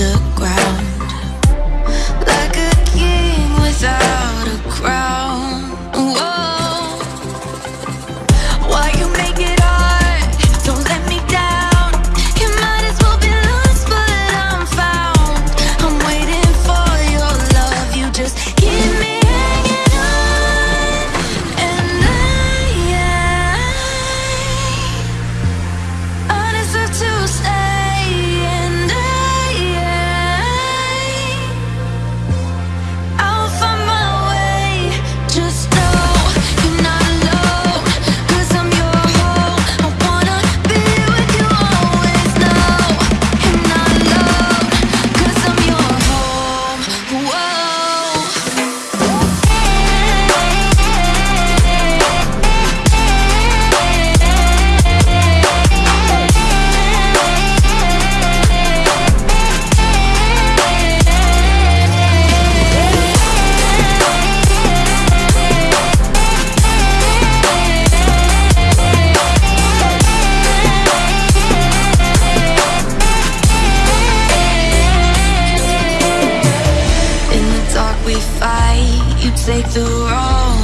the ground we fight, you take the wrong